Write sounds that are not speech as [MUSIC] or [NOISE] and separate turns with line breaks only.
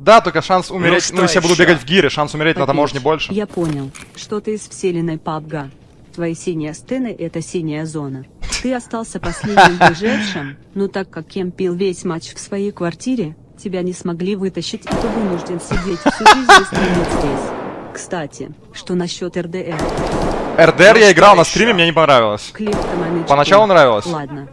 Да, только шанс умереть,
ну,
ну, если я буду бегать в гире, шанс умереть на таможне больше.
Я понял, что ты из вселенной пабга. Твои синие стены — это синяя зона. Ты остался последним [LAUGHS] выжившим, но так как Кем пил весь матч в своей квартире, тебя не смогли вытащить, и ты вынужден сидеть всю жизнь и стримить здесь. Кстати, что насчет РДР?
РДР я играл на стриме, мне не понравилось.
Клип
Поначалу нравилось.
Ладно,